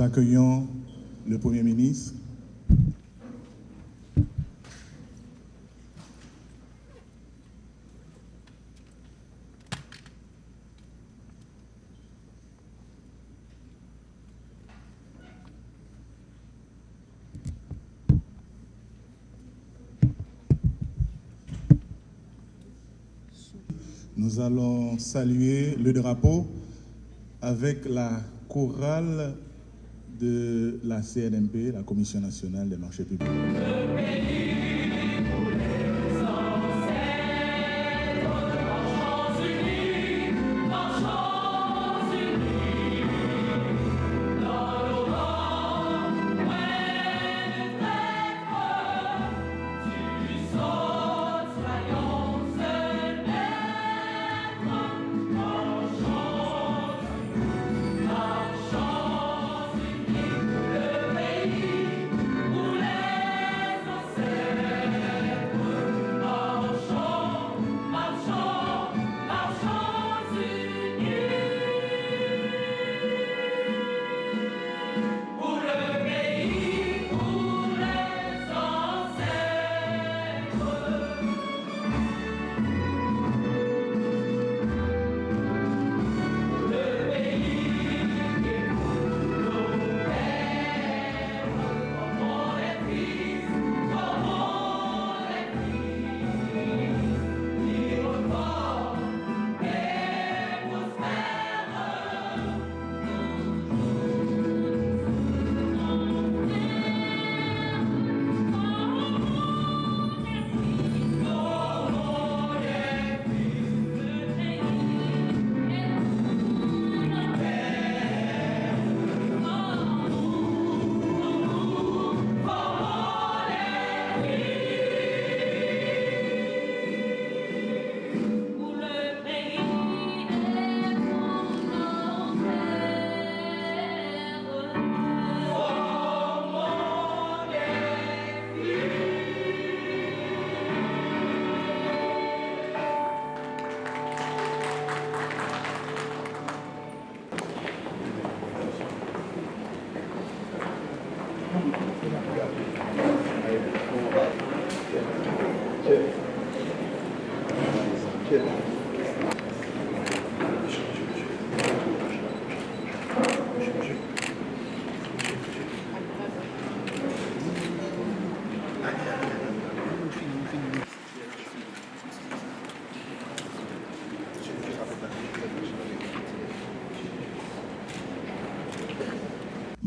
nous accueillons le Premier ministre. Nous allons saluer le drapeau avec la chorale de la CNMP, la Commission nationale des marchés publics.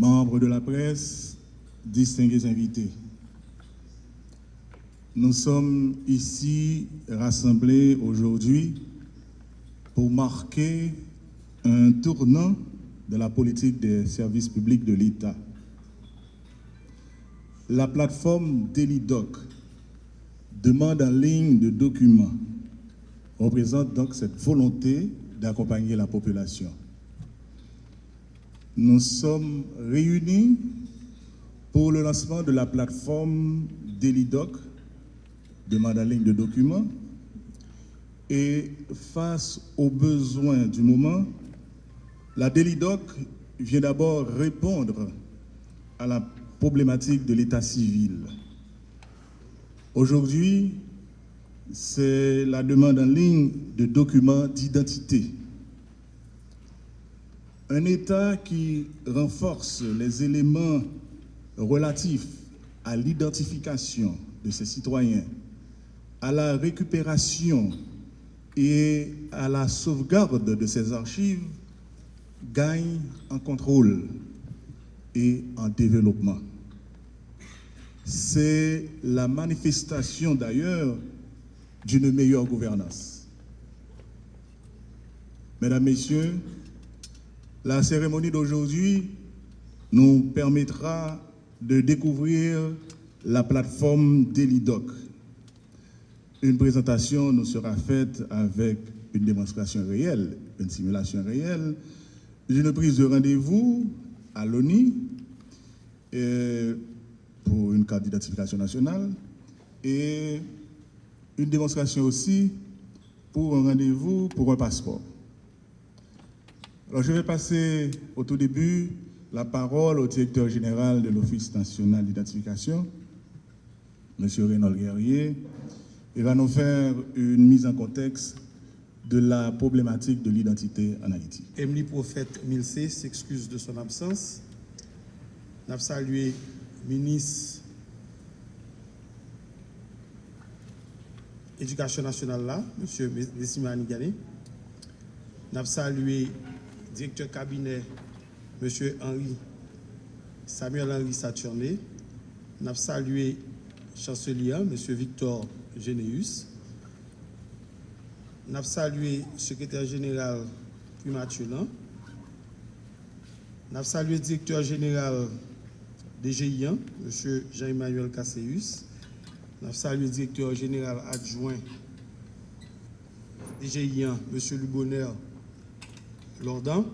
Membres de la presse, distingués invités. Nous sommes ici rassemblés aujourd'hui pour marquer un tournant de la politique des services publics de l'État. La plateforme DeliDoc, demande en ligne de documents, représente donc cette volonté d'accompagner la population nous sommes réunis pour le lancement de la plateforme DeliDoc, demande en ligne de documents, et face aux besoins du moment, la DeliDoc vient d'abord répondre à la problématique de l'état civil. Aujourd'hui, c'est la demande en ligne de documents d'identité un État qui renforce les éléments relatifs à l'identification de ses citoyens, à la récupération et à la sauvegarde de ses archives gagne en contrôle et en développement. C'est la manifestation d'ailleurs d'une meilleure gouvernance. Mesdames, Messieurs, la cérémonie d'aujourd'hui nous permettra de découvrir la plateforme Delidoc. Une présentation nous sera faite avec une démonstration réelle, une simulation réelle, une prise de rendez-vous à l'ONI pour une carte d'identification nationale et une démonstration aussi pour un rendez-vous pour un passeport. Alors je vais passer au tout début la parole au directeur général de l'Office national d'identification, M. Renaud Guerrier, il va nous faire une mise en contexte de la problématique de l'identité en Haïti. Emily Prophète Milsé s'excuse de son absence. Nous salué ministre Éducation nationale là, M. Dessimani Gani. Nous salué directeur cabinet, M. Henri Samuel Henri Saturné. Nous avons salué chancelier, M. Victor Généus. Nous avons salué secrétaire général Pumathulan. Nous avons salué directeur général GIAN, M. Jean-Emmanuel Casseus. Nous avons salué directeur général adjoint GIAN, M. Lubonner Lordan.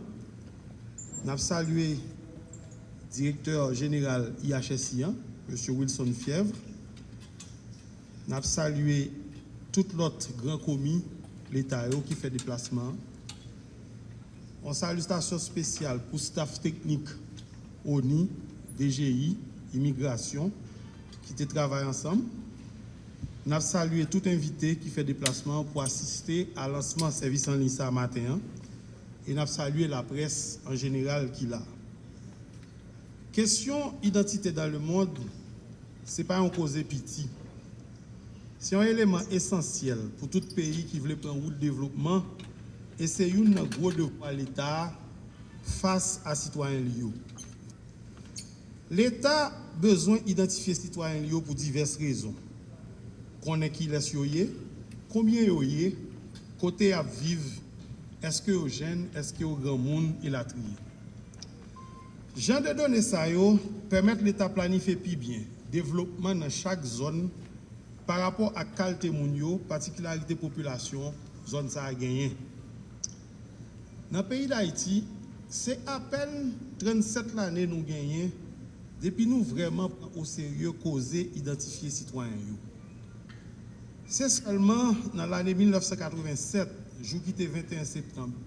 Nous avons salué le directeur général IHSIAN, M. Wilson Fièvre. Nous avons salué tout l'autre grand commis l'État qui fait déplacement. On salutation spéciale pour staff technique ONI, DGI, immigration, qui travaillent ensemble. Nous avons salué tout invité qui fait déplacement pour assister à lancement service en ligne ce matin. et nous salué la presse en général qui l'a. Question identité dans le monde, ce n'est pas un cause pitié. C'est un élément essentiel pour tout pays qui veut prendre route de développement et c'est une gros devoir l'État face à citoyens liés. L'État besoin d'identifier citoyens liés pour diverses raisons. Qu'on est qui les combien y côté à vivre eske yo jen, eske yo gran moun ilatriye. Jan de done sa yo, permette l'Etat planife pi bien, devlopman nan chak zon par rapport ak kalte moun yo, patikilarite populasyon, zon sa a genyen. Nan peyi d'Haïti, se apen 37 l'anè nou genyen, depi nou vreman ou serye koze identifiye sitwanyen yo. Se salman nan l'anè 1987, jou ki te 21 septembre.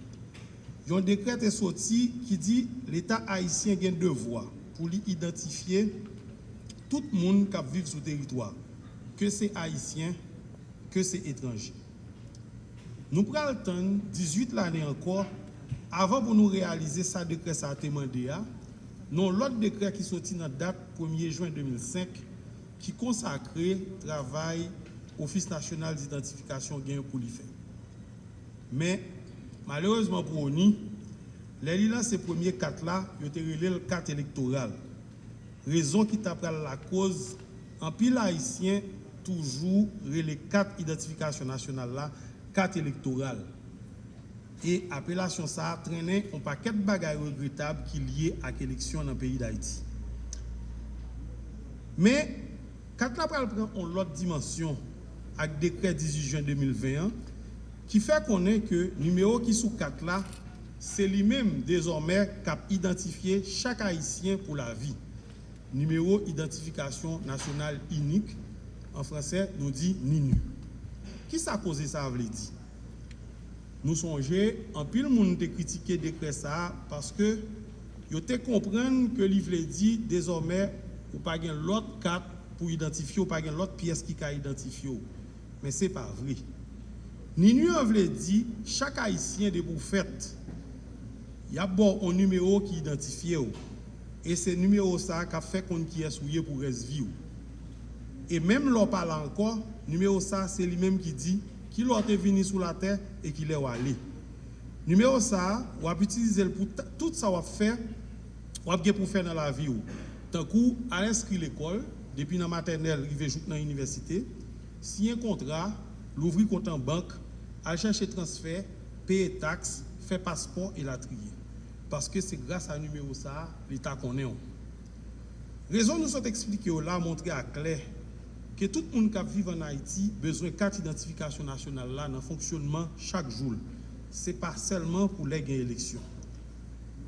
Yon dekret te soti ki di l'Etat Haitien gen devwa pou li identifiye tout moun kap viv sou teritwa, ke se Haitien, ke se etranje. Nou pral ton 18 l'anè ankor, avan pou nou realize sa dekret sa temande ya, non lot dekret ki soti nan dat 1er juen 2005 ki konsakre travay Ofis National d'Identifikasyon gen pou li fè. Men, malereusement pou ou ni, lè li lan se premier kat la, yo te rele l kat elektoral. Rezon ki ta pral la koz, an pi la Haitien toujou rele kat identifikasyon nasyonal la, kat elektoral. E apelasyon sa trenen an pa ket bagay regretab ki liye ak eleksyon nan peyi d'Haiti. Men, kat la pral pran an lot dimensyon ak dekret 18 jan 2021, Ki fè konen ke numero ki sou kat la, se li menm dezormè kap identifiye chak haisyen pou la vi. Numero identifikasyon nasyonal inik, an fransè nou di ninu. Ki sa koze sa avle di? Nou sonje, an pil moun te kritike dekre sa, paske yo te komprenn ke li vle di dezormè ou pa gen lot kat pou identifyo, ou pa gen lot piyes ki ka identifyo. Men se pa vre. Ninyon vle di, chak haisyen de pou fèt, yap bo an numero ki identifiye ou. E se numero sa ka fè kon ki esouye pou resvi ou. E menm lò pal anko, numero sa se li menm ki di, ki lò te vini sou la tè e ki lè wale. Numero sa, wap itilize l pou tout sa wap fè, wap ge pou fè nan la vi ou. Tankou, al inskri l'ekol, depi nan maternel, rive jout nan universite, si yon kontra, louvri kontan bank, al chercher transfert, payer taxes, faire passeport et la trier. Parce que c'est grâce à numéro ça, l'État connaît. Raison nous sont expliquées là, montrer à clair que tout le monde qui vit en Haïti besoin de carte d'identification nationale là dans le fonctionnement chaque jour. Ce n'est pas seulement pour les élections.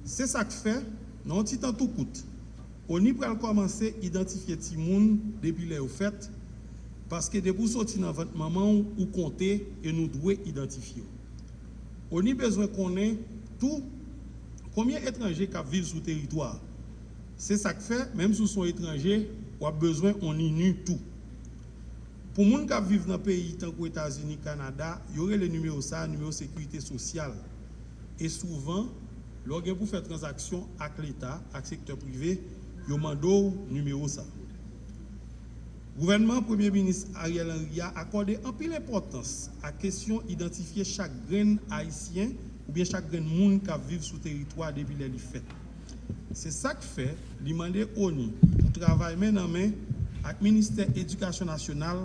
C'est ça que fait, non, petit temps tout coûte. On y peut commencer à identifier les gens depuis les fêtes Paske debou soti nan vat maman ou konte e nou dwe identifiyo. O ni bezwen konen tou komyen etranje kap viv sou teritwa. Se sak fe, menm sou son etranje, wap bezwen on inu tou. Pou moun kap viv nan peyi tankou Etasuni, Kanada, yore le numeo sa, numeo sekurite sosyal. E souvan, lor gen pou fe transaksyon ak l'Etat, ak sektor prive, yo mando numeo sa. Gouvernement Premier Ministre Ariel Henry a accordé un peu l'importance à question d'identifier chaque grain haïtien ou bien chaque grain monde qui vit sur le territoire depuis les fêtes. C'est ça que fait l'Imandé ONU pour travailler main en main avec le ministère de l'Éducation nationale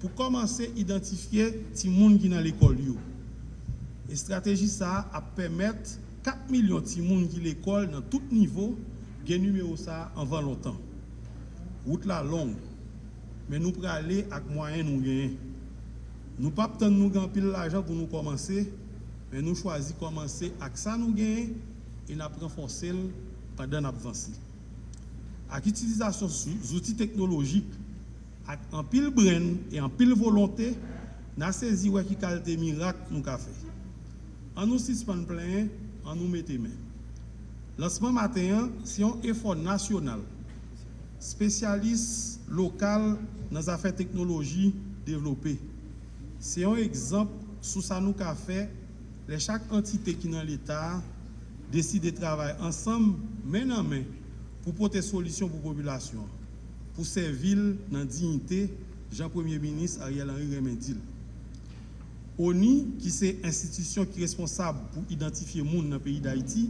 pour commencer à identifier les monde qui dans l'école. Et stratégie ça a permettre 4 millions de personnes qui l'école dans tout niveau de numéro ça avant longtemps. Route la longue men nou prale ak mwayen nou genyen. Nou pap tan nou gampil l'ajan pou nou komanse, men nou chwazi komanse ak sa nou genyen, e nap renfonse l padan ap vansi. Ak itilizasyon zouti teknologik, ak an pil bren, e an pil volonte, nan sezi wè ki kalte mirak nou ka fe. An nou sispan plen, an nou mette men. Lansman maten, si yon efon nasyonal, spesyalis lokal nan zafè teknoloji devlopè. Se yon ekzamp sou sa nou ka fè, le chak entite ki nan l'Etat deside travay ansam men nan men pou pote solisyon pou populasyon, pou se vil nan dignite Jean Premier Ministre Ariel Henry Remendil. ONI, ki se institisyon ki responsab pou identifiye moun nan peyi d'Haïti,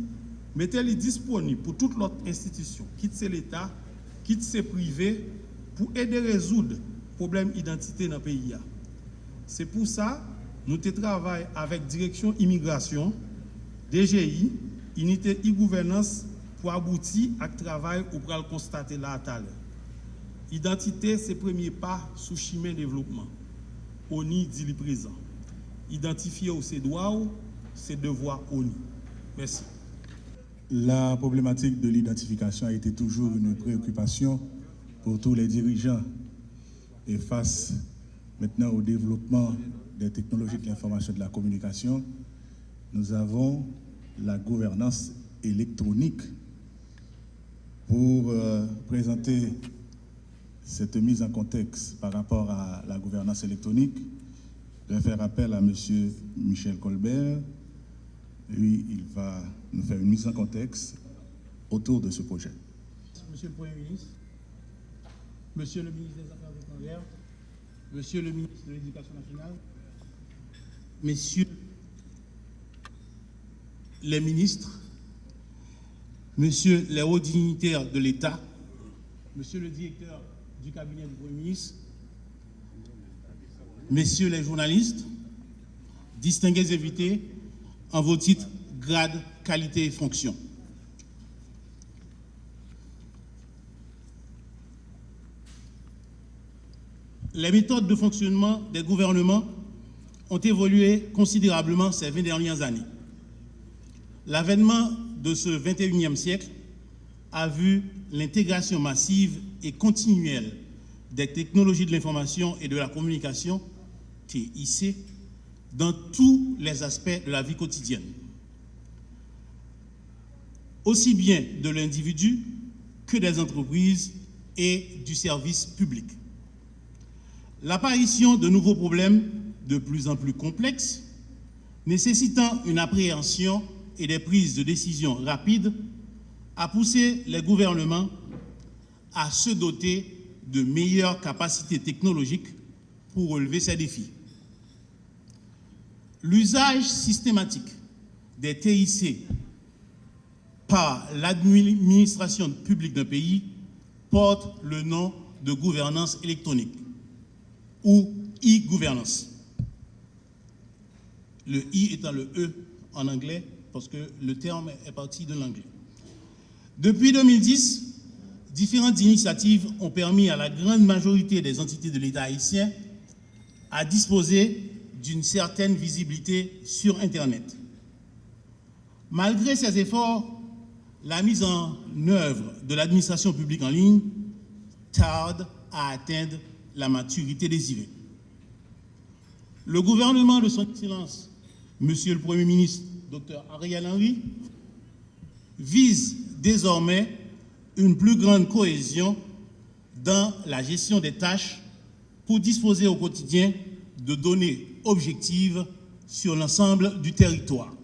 mette li disponib pou tout lot institisyon, kit se l'Etat, kit se privé, pou ede rezoud problem identite nan peyi ya. Se pou sa, nou te travay avèk direksyon imigrasyon, DGI, unité e-gouvernance pou abouti ak travay ou pral konstate la atal. Identite se premye pa sou chimè devlopman. ONI di li prezant. Identifiye ou se doa ou, se devoa ONI. Merci. La problématique de l'identification a été toujours une préoccupation pour tous les dirigeants. Et face maintenant au développement des technologies de l'information et de la communication, nous avons la gouvernance électronique. Pour euh, présenter cette mise en contexte par rapport à la gouvernance électronique, je vais faire appel à M. Michel Colbert. Lui, il va nous faire une mise en contexte autour de ce projet. Monsieur le Premier ministre, Monsieur le ministre des Affaires étrangères, Monsieur le ministre de l'Éducation nationale, Messieurs les ministres, Monsieur les hauts dignitaires de l'État, Monsieur le directeur du cabinet du Premier ministre, Messieurs les journalistes, distingués invités en vos titres, grades, qualités et fonctions. Les méthodes de fonctionnement des gouvernements ont évolué considérablement ces 20 dernières années. L'avènement de ce 21e siècle a vu l'intégration massive et continuelle des technologies de l'information et de la communication, TIC, dans tous les aspects de la vie quotidienne, aussi bien de l'individu que des entreprises et du service public. L'apparition de nouveaux problèmes de plus en plus complexes, nécessitant une appréhension et des prises de décision rapides a poussé les gouvernements à se doter de meilleures capacités technologiques pour relever ces défis. L'usage systématique des TIC par l'administration publique d'un pays porte le nom de gouvernance électronique ou e-gouvernance. Le I étant le E en anglais parce que le terme est parti de l'anglais. Depuis 2010, différentes initiatives ont permis à la grande majorité des entités de l'État haïtien à disposer d'une certaine visibilité sur Internet. Malgré ces efforts, la mise en œuvre de l'administration publique en ligne tarde à atteindre la maturité désirée. Le gouvernement de son Excellence, Monsieur le Premier ministre, Dr Ariel Henry, vise désormais une plus grande cohésion dans la gestion des tâches pour disposer au quotidien de données objectives sur l'ensemble du territoire.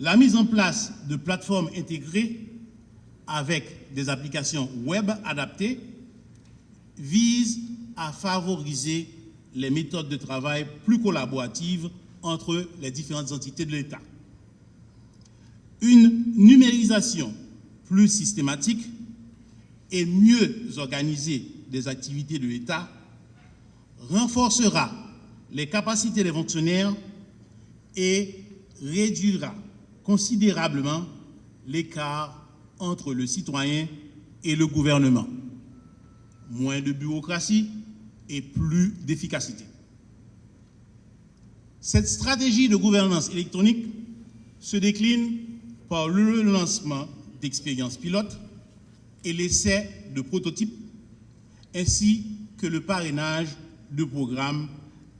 La mise en place de plateformes intégrées avec des applications web adaptées vise à favoriser les méthodes de travail plus collaboratives entre les différentes entités de l'État. Une numérisation plus systématique et mieux organisée des activités de l'État renforcera les capacités des fonctionnaires et réduira considérablement l'écart entre le citoyen et le gouvernement. Moins de bureaucratie et plus d'efficacité. Cette stratégie de gouvernance électronique se décline par le lancement d'expériences pilotes et l'essai de prototypes, ainsi que le parrainage de programmes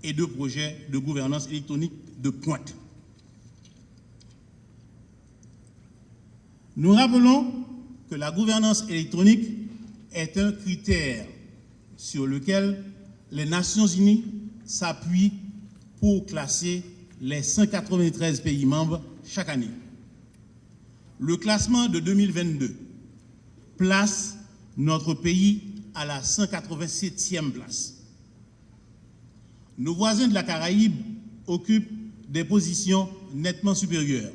et de projets de gouvernance électronique de pointe. Nous rappelons que la gouvernance électronique est un critère sur lequel les Nations Unies s'appuient pour classer les 193 pays membres chaque année. Le classement de 2022 place notre pays à la 187e place. Nos voisins de la Caraïbe occupent des positions nettement supérieures.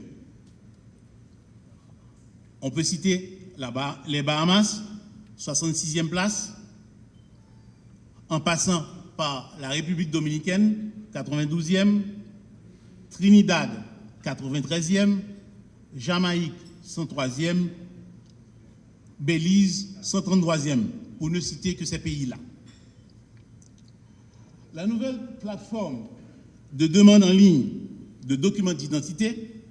On peut citer les Bahamas, 66e place, en passant par la République dominicaine, 92e, Trinidad, 93e, Jamaïque, 103e, Belize, 133e, pour ne citer que ces pays-là. La nouvelle plateforme de demande en ligne de documents d'identité,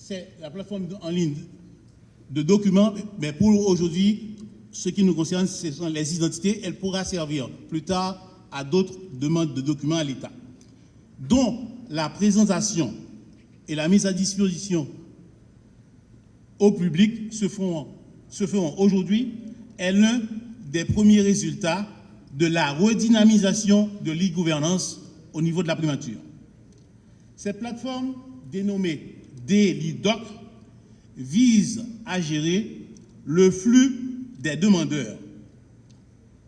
c'est la plateforme en ligne de documents, mais pour aujourd'hui, ce qui nous concerne, ce sont les identités. Elle pourra servir plus tard à d'autres demandes de documents à l'État, dont la présentation et la mise à disposition au public se feront, se feront aujourd'hui est l'un des premiers résultats de la redynamisation de l'e-gouvernance au niveau de la primature. Cette plateforme, dénommée DLIDOC, vise à gérer le flux des demandeurs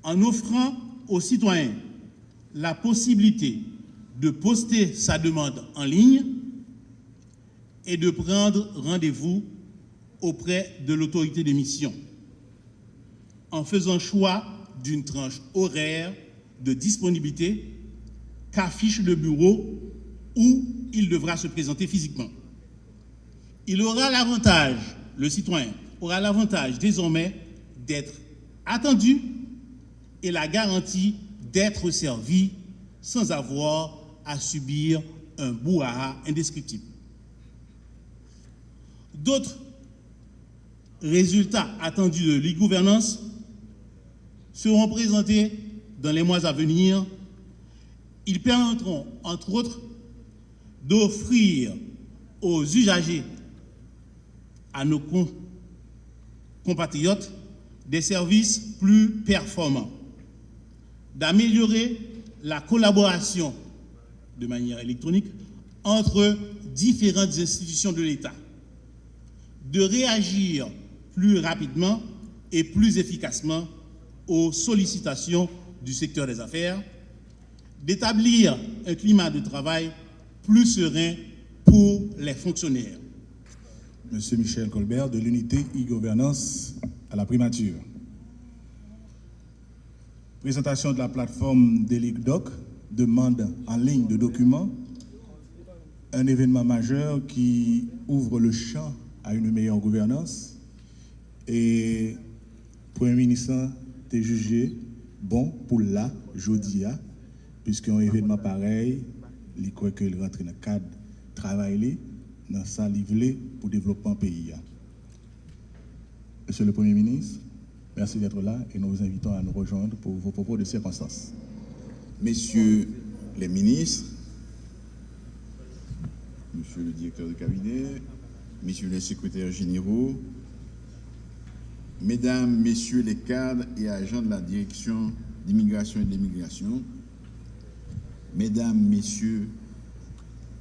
en offrant aux citoyens la possibilité de poster sa demande en ligne et de prendre rendez-vous auprès de l'autorité d'émission en faisant choix d'une tranche horaire de disponibilité qu'affiche le bureau où il devra se présenter physiquement. Il aura l'avantage, le citoyen aura l'avantage désormais d'être attendu et la garantie d'être servi sans avoir à subir un bouhaha indescriptible. D'autres résultats attendus de l'e-gouvernance seront présentés dans les mois à venir. Ils permettront, entre autres, d'offrir aux usagers, à nos compatriotes, des services plus performants, d'améliorer la collaboration de manière électronique entre différentes institutions de l'État, de réagir plus rapidement et plus efficacement aux sollicitations du secteur des affaires, d'établir un climat de travail plus serein pour les fonctionnaires. Monsieur Michel Colbert de l'unité e-gouvernance à la primature. Présentation de la plateforme DELICDOC, demande en ligne de documents, un événement majeur qui ouvre le champ à une meilleure gouvernance. Et Premier ministre est jugé bon pour la Jodia, puisqu'un événement pareil, il croit qu'il rentre dans le cadre travail dans sa livre pour développement pays. Monsieur le Premier ministre, merci d'être là et nous vous invitons à nous rejoindre pour vos propos de circonstances. Messieurs les ministres, Monsieur le directeur de cabinet, messieurs les secrétaires généraux, mesdames, messieurs les cadres et agents de la direction d'immigration et d'immigration, mesdames, messieurs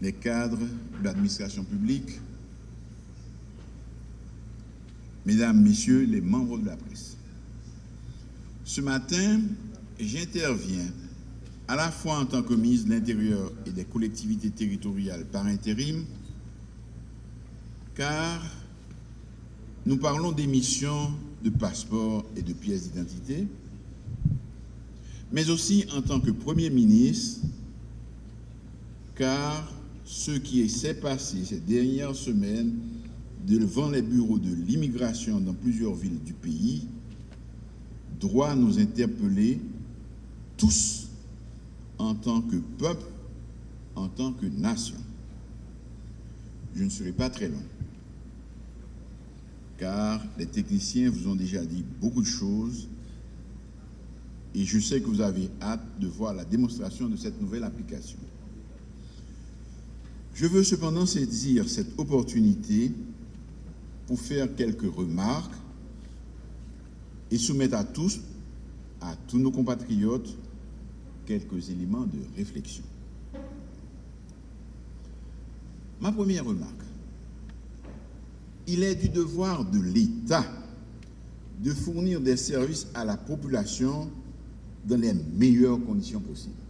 les cadres de l'administration publique, mesdames, messieurs les membres de la presse. Ce matin, j'interviens à la fois en tant que ministre de l'Intérieur et des collectivités territoriales par intérim, car nous parlons d'émissions de passeports et de pièces d'identité, mais aussi en tant que Premier ministre, car ce qui s'est passé ces dernières semaines devant les bureaux de l'immigration dans plusieurs villes du pays doit nous interpeller tous en tant que peuple, en tant que nation. Je ne serai pas très long, car les techniciens vous ont déjà dit beaucoup de choses et je sais que vous avez hâte de voir la démonstration de cette nouvelle application. Je veux cependant saisir cette opportunité pour faire quelques remarques et soumettre à tous, à tous nos compatriotes, quelques éléments de réflexion. Ma première remarque, il est du devoir de l'État de fournir des services à la population dans les meilleures conditions possibles.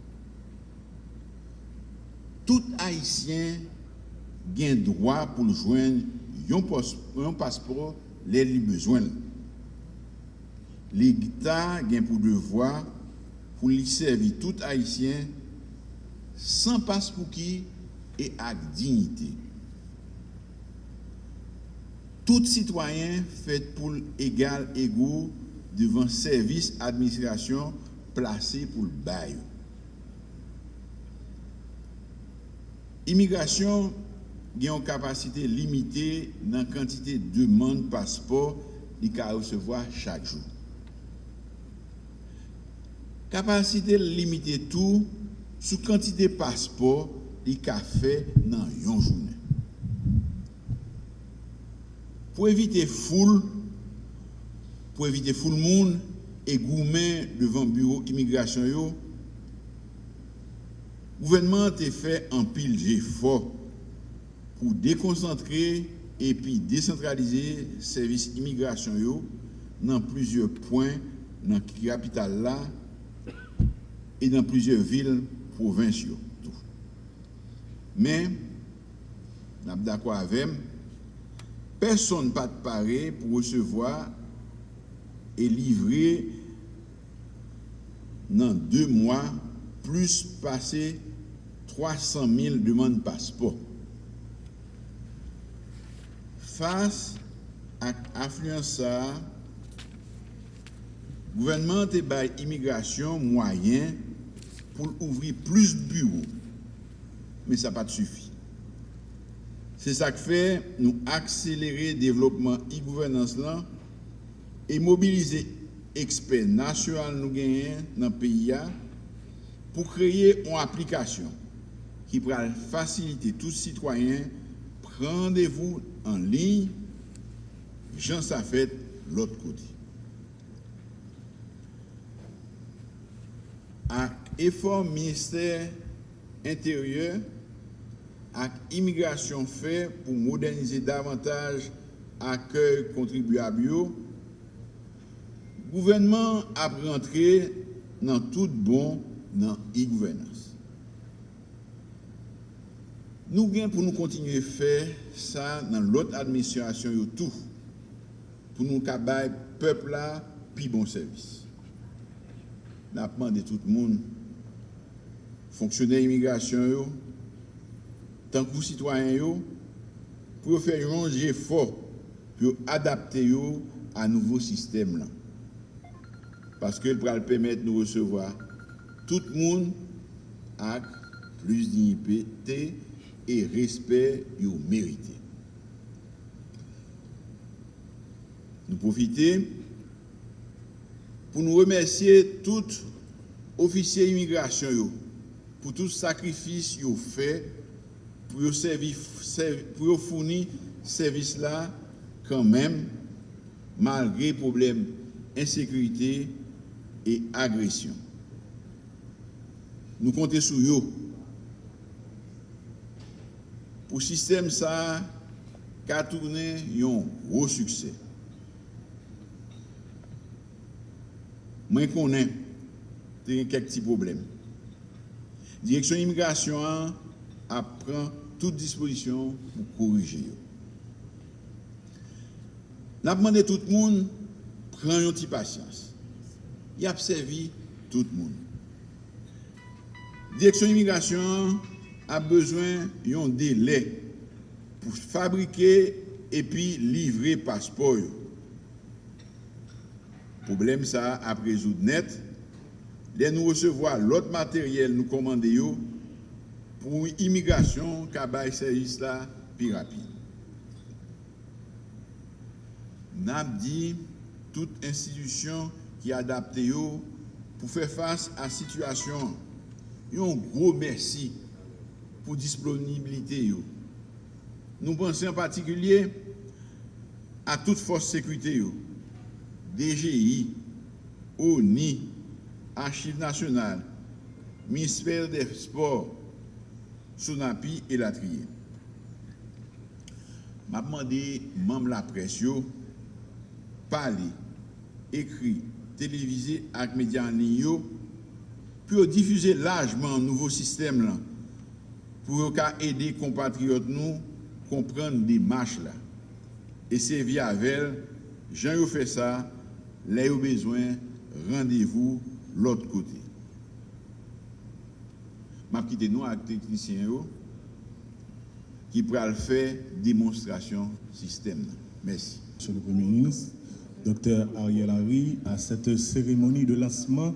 tout Haitien gen dwa pou l jwen yon, yon paspor lè li bezwen. Li gita gen pou devwa pou li servi tout Haitien san paspou ki e ak dignite. Tout sitwayen fèt pou l'egal ego devan servis administrasyon plase pou l'bayou. Imigrasyon gen yon kapasite limité nan kantite demande paspor li ka resevoa chak jou. Kapasite limité tou sou kantite paspor li ka fe nan yon jounen. Po evite foul, pou evite foul moun e goumen devan bureau imigrasyon yo, Gouvernement te fè an pil jè fò pou dekoncentre epi desentralize servis imigrasyon yo nan plizye poin nan ki kapital la e nan plizye vil provinsyo. Men, nap dakwa avem, person pa te pare pou resevoa e livre nan 2 mwa plus passé 300 000 demandes de passeport. Face à l'affluence, le gouvernement a bail immigration moyen pour ouvrir plus de bureaux. Mais ça n'a pas suffi. C'est ça qui fait nous accélérer le développement e-gouvernance et mobiliser experts nationaux nous dans le pays. pou kreye an aplikasyon ki pral fasilite tout sitwayen prendevou an li jan sa fèt lot koti. Ak efor minister interior ak imigrasyon fè pou modernize davantage akèy kontribuabyo, gouvenman ap rentre nan tout bon nan e-gouvernance. Nou gen pou nou kontinye fè sa nan lot administrasyon yo tou pou nou kabay pepla pi bon servis. Napman de tout moun, fonksyonè imigrasyon yo, tankou sitwayen yo, pou yo fè yon jè fò, pou yo adapte yo a nouvo sistem lan. Paske l pral pèmèt nou resevoa tout moun ak plus dignité e respect yo merite. Nou profite pou nou remersye tout ofisye imigrasyon yo pou tout sakrifis yo fe pou yo, yo founi servis la kanmem malgre problem insekurite e agresyon. nous comptons sur eux. Pour le système, ça a tourné un gros succès. Moi, je connais quelques petits problèmes. Direction immigration apprend toute disposition pour corriger. Nous avons demandé tout le monde, prend une petite patience. Il a servi tout le monde. Direksyon imigrasyon a bezwen yon dele pou fabrike epi livre paspo yo. Problem sa ap rezoud net. Le nou resevoa lot materyel nou komande yo pou imigrasyon kabay servis la pi rapide. Nap di tout institisyon ki adapte yo pou fe fase a situasyon yon gro mersi pou disponibilite yo. Nou panse en patikulye a tout fos sekwite yo, DGI, ONI, Archive Nationale, Ministère des Sports, Sonapi et Latrier. Ma demandé membre la presse yo, parler, écrit, télévisé avec médias en ligne pour diffuser largement un nouveau système là, pour aider compatriotes nous comprendre des marches là. Et c'est via avec Jean fait ça, là au besoin, rendez-vous l'autre côté. Je quitté nous avec les techniciens qui pourra faire démonstration système. Merci. Monsieur le Premier ministre, Dr Ariel Henry, à cette cérémonie de lancement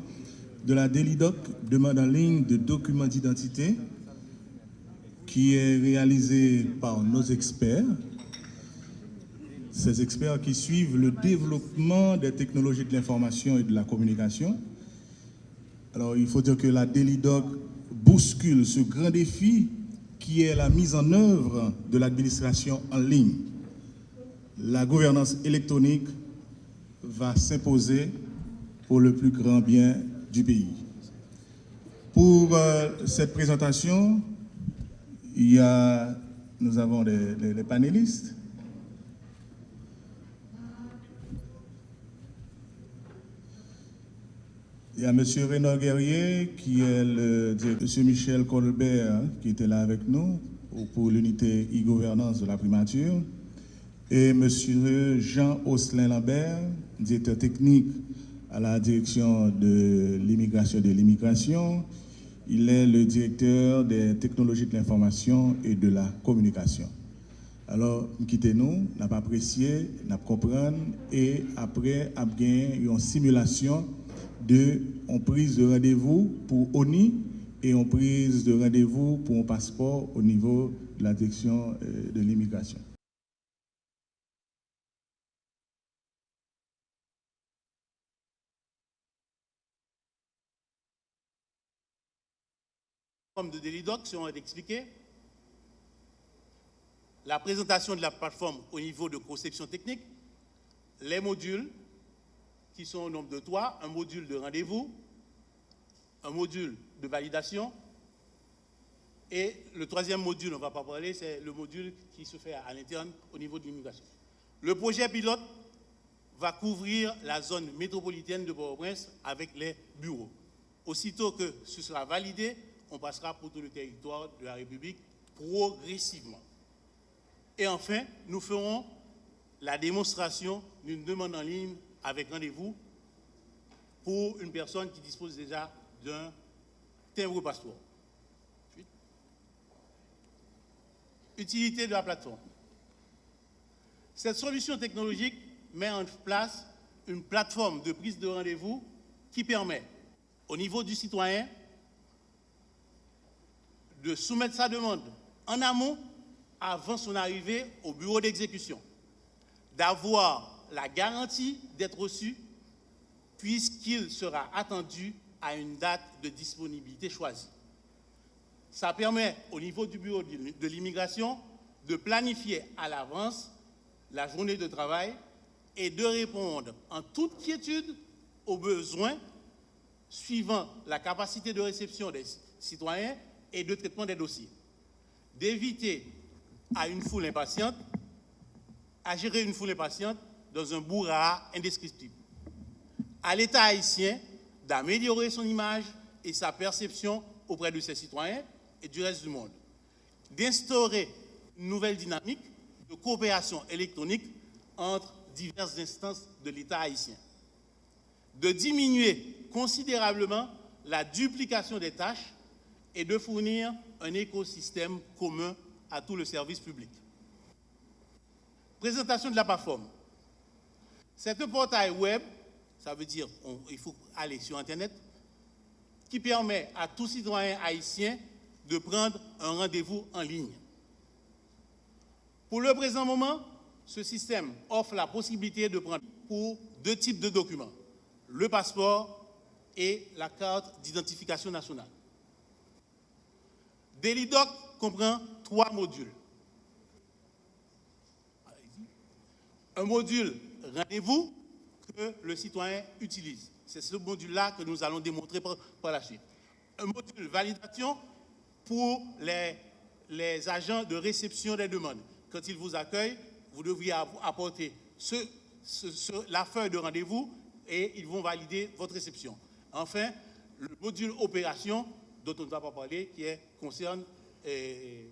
de la Délidoc, demande en ligne de documents d'identité qui est réalisée par nos experts. Ces experts qui suivent le développement des technologies de l'information et de la communication. Alors, il faut dire que la Délidoc bouscule ce grand défi qui est la mise en œuvre de l'administration en ligne, la gouvernance électronique va s'imposer pour le plus grand bien du pays. Pour euh, cette présentation, il y a, nous avons les, panélistes. Il y a M. Renaud Guerrier, qui est le M. Michel Colbert, hein, qui était là avec nous pour l'unité e-gouvernance de la primature, et M. Jean Osselin Lambert, directeur technique à la direction de l'immigration de l'immigration. Il est le directeur des technologies de l'information et de la communication. Alors, quittez-nous, n'a pas apprécié, n'a pas compris, et après, a gagné une simulation de on prise de rendez-vous pour ONI et on prise de rendez-vous pour un passeport au niveau de la direction euh, de l'immigration. De Delidoc seront expliqués. La présentation de la plateforme au niveau de conception technique, les modules qui sont au nombre de trois, un module de rendez-vous, un module de validation et le troisième module, on ne va pas parler, c'est le module qui se fait à l'interne au niveau de l'immigration. Le projet pilote va couvrir la zone métropolitaine de Port-au-Prince avec les bureaux. Aussitôt que ce sera validé, on passera pour tout le territoire de la République progressivement. Et enfin, nous ferons la démonstration d'une demande en ligne avec rendez-vous pour une personne qui dispose déjà d'un timbre passeport. Utilité de la plateforme. Cette solution technologique met en place une plateforme de prise de rendez-vous qui permet au niveau du citoyen de soumettre sa demande en amont avant son arrivée au bureau d'exécution, d'avoir la garantie d'être reçu puisqu'il sera attendu à une date de disponibilité choisie. Ça permet au niveau du bureau de l'immigration de planifier à l'avance la journée de travail et de répondre en toute quiétude aux besoins suivant la capacité de réception des citoyens et de traitement des dossiers. D'éviter à une foule impatiente, à gérer une foule impatiente dans un bourra indescriptible. À l'État haïtien d'améliorer son image et sa perception auprès de ses citoyens et du reste du monde. D'instaurer une nouvelle dynamique de coopération électronique entre diverses instances de l'État haïtien. De diminuer considérablement la duplication des tâches et de fournir un écosystème commun à tout le service public. Présentation de la plateforme. C'est un portail web, ça veut dire il faut aller sur Internet, qui permet à tout citoyen haïtien de prendre un rendez-vous en ligne. Pour le présent moment, ce système offre la possibilité de prendre pour deux types de documents, le passeport et la carte d'identification nationale. Delidoc comprend trois modules. Un module rendez-vous que le citoyen utilise. C'est ce module-là que nous allons démontrer par, la suite. Un module validation pour les, les agents de réception des demandes. Quand ils vous accueillent, vous devriez apporter la feuille de rendez-vous et ils vont valider votre réception. Enfin, le module opération dont on ne va pas parler, qui concerne euh,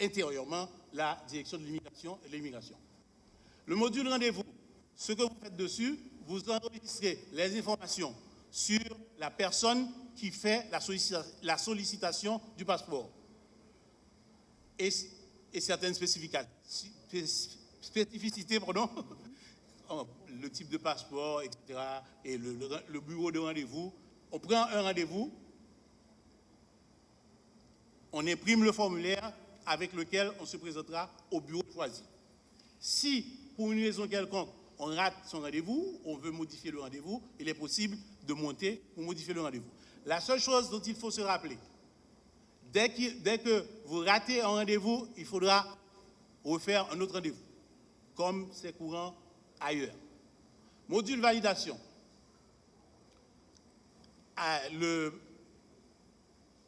intérieurement la direction de l'immigration et l'immigration. Le module rendez-vous, ce que vous faites dessus, vous enregistrez les informations sur la personne qui fait la, sollicitation du passeport et, certaines spécificités, pardon, le type de passeport, etc., et le bureau de rendez-vous. On prend un rendez-vous, on imprime le formulaire avec lequel on se présentera au bureau choisi. Si, pour une raison quelconque, on rate son rendez-vous, on veut modifier le rendez-vous, il est possible de monter pour modifier le rendez-vous. La seule chose dont il faut se rappeler, dès que, vous ratez un rendez-vous, il faudra refaire un autre rendez-vous, comme c'est courant ailleurs. Module validation. Ah,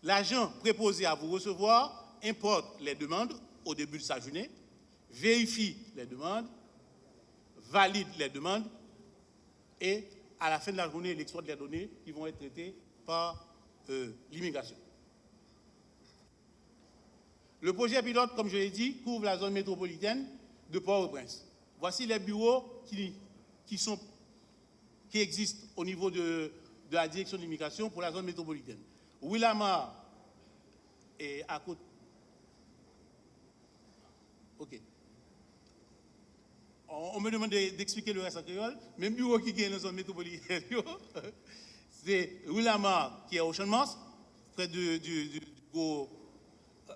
l'agent préposé à vous recevoir importe les demandes au début de sa journée, vérifie les demandes, valide les demandes et à la fin de la journée, il exploite les données qui vont être traitées par euh, l'immigration. Le projet pilote, comme je l'ai dit, couvre la zone métropolitaine de Port-au-Prince. Voici les bureaux qui existent au niveau de, de la direction de l'immigration pour la zone métropolitaine. Willamar est à côté. OK on, me demande d'expliquer le reste en créole. Même bureau qui est dans zone métropolitaine, c'est Willamar qui est au Champ de près du, du, du,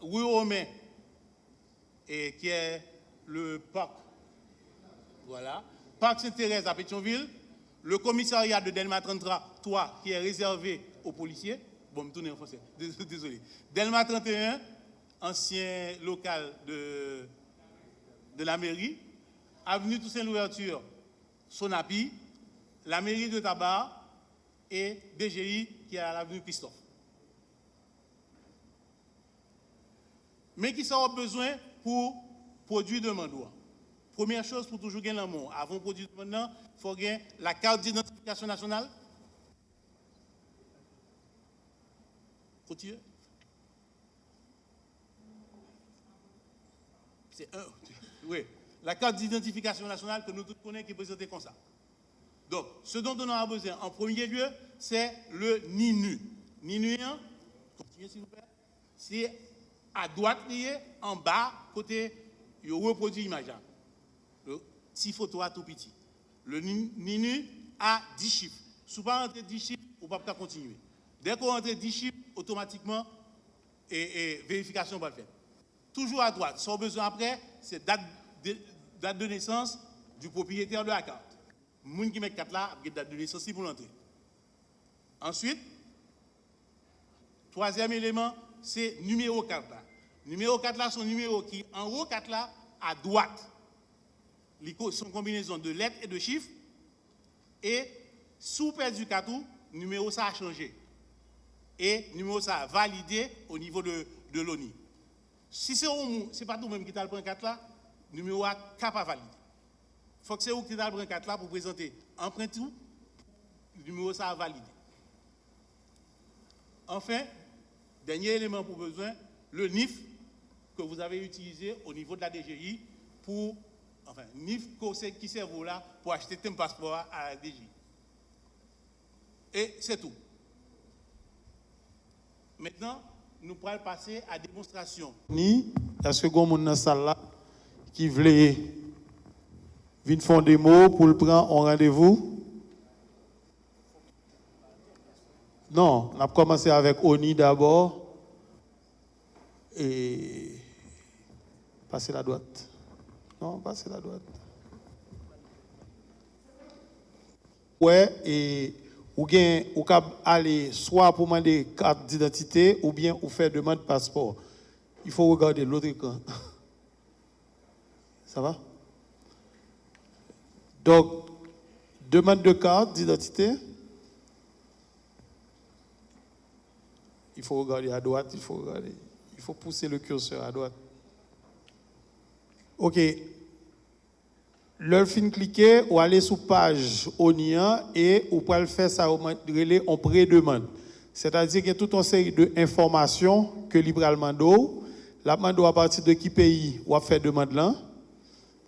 Romain, et qui est le parc. Voilà. Parc Sainte-Thérèse à Pétionville. Le commissariat de Delma 33, qui est réservé aux policiers. En français. Désolé. Delma 31, ancien local de, de la mairie avenue Toussaint l'Ouverture, Sonapi, la mairie de Tabac et BGI qui est à l'avenue Christophe. Mais qui sera besoin pour produire de mandoua. Première chose pour toujours gagner l'amour. Avant de produire de il faut gagner la carte d'identification nationale. C'est un. Oui la carte d'identification nationale que nous tous connaissons qui est présentée comme ça. Donc, ce dont on a besoin en premier lieu, c'est le NINU. NINU, continuez s'il vous plaît, c'est à droite lié, en bas, côté, il reproduit l'image. Le petit photo à tout petit. Le NINU a 10 chiffres. Si vous pas rentrer 10 chiffres, vous ne pouvez pas continuer. Dès qu'on rentre 10 chiffres, automatiquement, et, vérification va faire. Toujours à droite. Sans besoin après, c'est date date de naissance du propriétaire de la carte. Moun qui met carte là, a date de naissance pour l'entrer. Ensuite, troisième élément, c'est numéro carte là. Numéro 4 là, son numéro qui en haut 4 là, à droite. Son combinaison de lettres et de chiffres. Et sous perdu 4 numéro ça a changé. Et numéro ça validé au niveau de, de l'ONI. Si c'est pas tout même qui t'a le 4 là, numéro A capable valider. Il faut que c'est vous qui t'a le 4 là pour présenter emprunt tout, numéro ça validé. Enfin, dernier élément pour besoin, le NIF que vous avez utilisé au niveau de la DGI pour, enfin, NIF qui sert là pour acheter un passeport à la DGI. Et c'est tout. Maintenant, nous pourrons passer à démonstration. Ni, est-ce que avez dans salle qui voulait venir faire des mots pour le prendre en rendez-vous? Non, on a commencé avec Oni d'abord. Et passer la droite. Non, passer la droite. Ouais, et ou bien ou aller soit pour demander carte d'identité ou bien ou faire demande de passeport. Il faut regarder l'autre camp. Ça va? Donc, demande de carte d'identité. Il faut regarder à droite, il faut regarder. Il faut pousser le curseur à droite. OK. Le fin cliquer ou aller sur page ONIA et ou pouvez faire ça en pré-demande. C'est-à-dire qu'il y a toute une série d'informations que libéralement d'eau. La demande à partir de qui pays ou a fait demande là.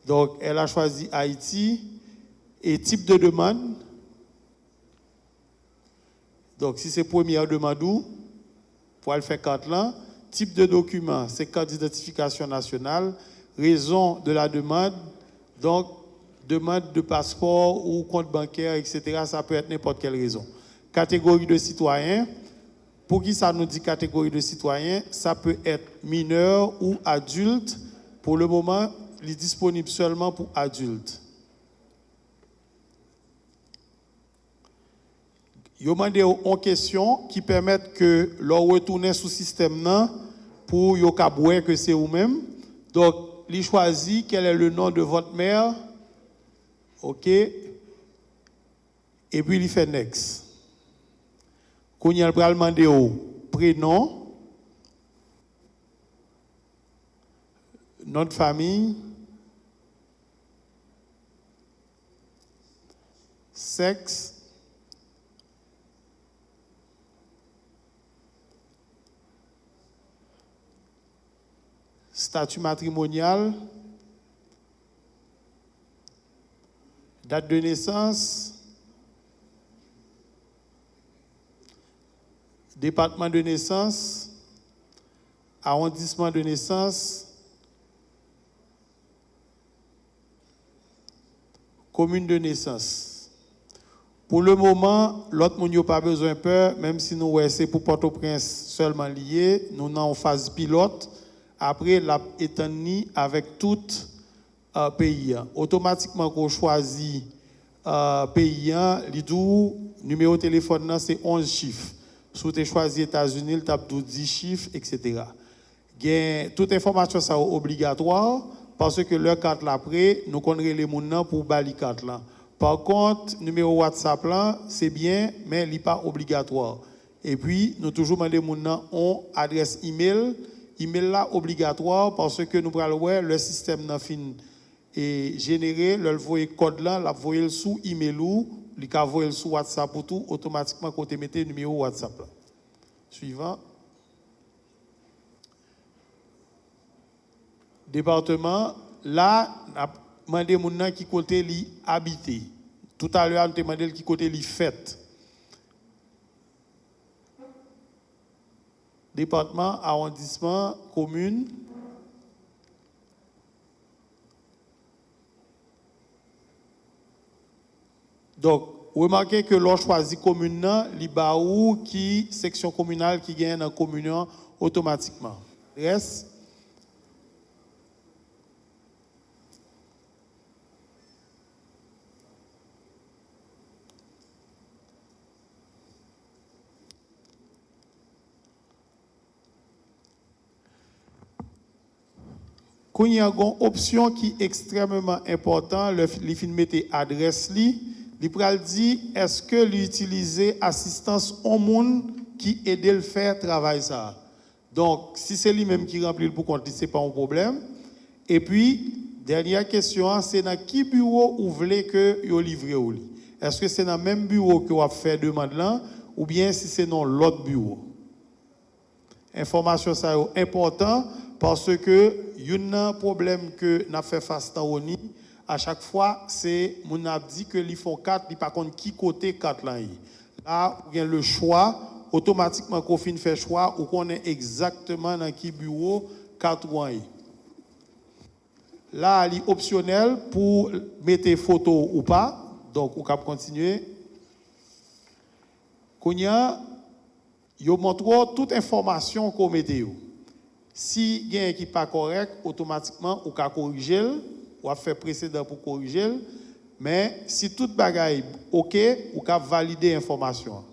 Donc, elle a choisi Haïti et type de demande. Donc, si c'est première demande, pour le faire carte là, type de document, c'est carte d'identification nationale, raison de la demande, donc demande de passeport ou compte bancaire, etc. Ça peut être n'importe quelle raison. Catégorie de citoyen, pour qui ça nous dit catégorie de citoyen, ça peut être mineur ou adulte. Pour le moment, il est disponible seulement pour adultes. Yo demandé en question qui permettent que leur retourner sous système pour que c'est vous-même. Donc, il choisit quel est le nom de votre mère. Ok? Et puis il fait next. Quand il va demander au prénom, notre famille, sexe, statut matrimonial, date de naissance, département de naissance, arrondissement de naissance, commune de naissance. Pour le moment, l'autre monde n'a pas besoin de peur, même si nous c'est pour Port-au-Prince seulement lié, nous sommes en phase pilote après la étendue avec tout euh, pays. Automatiquement, qu'on choisit euh, pays, le numéro de téléphone, c'est 11 chiffres. Si vous choisi États-Unis, le tape 10 chiffres, etc. toute information est obligatoire parce que leur carte après, nous connaissons les gens pour bali carte là. Par contre, numéro WhatsApp là, c'est bien, mais il n'est pas obligatoire. Et puis, nous toujours demandons les gens ont adresse email email là obligatoire parce que nous voir le système n'a et généré le voyer code là la voyer sous email ou il ka voyer sous WhatsApp pour tout automatiquement quand mettez numéro WhatsApp là. Suivant département là a demandé qui côté li habité. Tout à l'heure on demandé qui côté li fait. département, arrondissement, commune. Donc, remarquez que l'on choisit commune, l'IBAOU qui section communale qui gagne en communion automatiquement. Reste Quand il y a une option qui est extrêmement importante, le fin mette adresse li, pral dit est-ce que l'utiliser assistance au monde qui aide le faire travail ça. Donc si c'est lui-même qui remplit le compte, c'est pas un problème. Et puis dernière question, hein, c'est dans qui bureau vous voulez que vous livrez. Est-ce que c'est dans le même bureau que vous avez fait demande ou bien si c'est dans l'autre bureau? Information ça est important parce que y a un problème que n'a fait face à à chaque fois c'est mon a dit que font 4 il pas contre qui côté 4 là là il y a le choix automatiquement qu'on fait choix ou qu'on est exactement dans qui bureau 4 Là, il est optionnel pour mettre photo ou pas. Donc, on peut continuer. Quand il y montre toute information qu'on met. Si il y a qui n'est pas correct, automatiquement, on peut corriger, on va faire précédent pour corriger. Mais si tout bagaille OK, on peut valider l'information.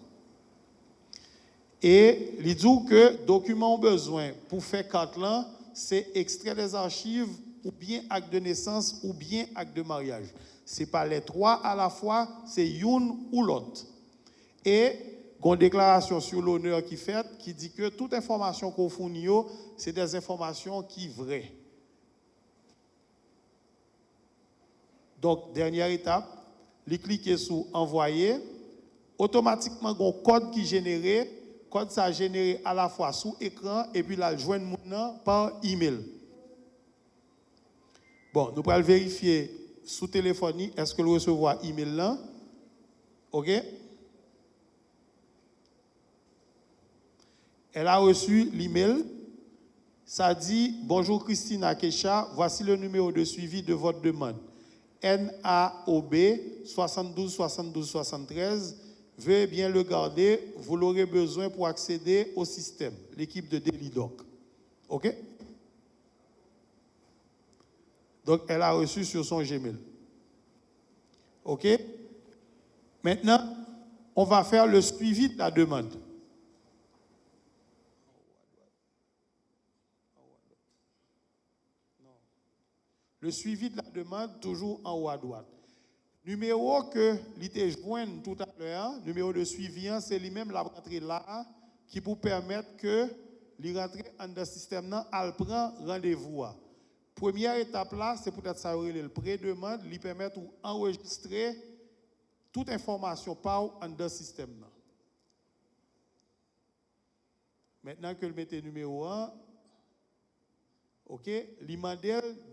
Et il dit que documents ont besoin pour faire quatre là, c'est extraire des archives ou bien acte de naissance ou bien acte de mariage. Ce n'est pas les trois à la fois, c'est une ou l'autre. Et une déclaration sur l'honneur qui fait qui dit que toute information qu'on fournit, c'est des informations qui vraies. Donc, dernière étape, les cliquer sur envoyer, automatiquement, un code qui est généré, code ça généré à la fois sous écran et puis là, joindre par email. Bon, nous allons vérifier sous téléphonie, est-ce que le recevoir email là? OK? Elle a reçu l'email. Ça dit Bonjour Christine Akesha, voici le numéro de suivi de votre demande. NAOB 72 72 73. Veuillez bien le garder, vous l'aurez besoin pour accéder au système, l'équipe de Delidoc. OK? Donc, elle a reçu sur son Gmail. OK? Maintenant, on va faire le suivi de la demande. Le suivi de la demande, toujours en haut à droite. Numéro que l'ité joint tout à l'heure, numéro de suivi, hein, c'est lui-même la rentrée là, qui pour permettre que les rentrées dans le système, elle prend rendez-vous. Première étape là, c'est peut-être ça le pré-demande, lui permettre d'enregistrer toute information par dans le système. Maintenant que le numéro 1, OK,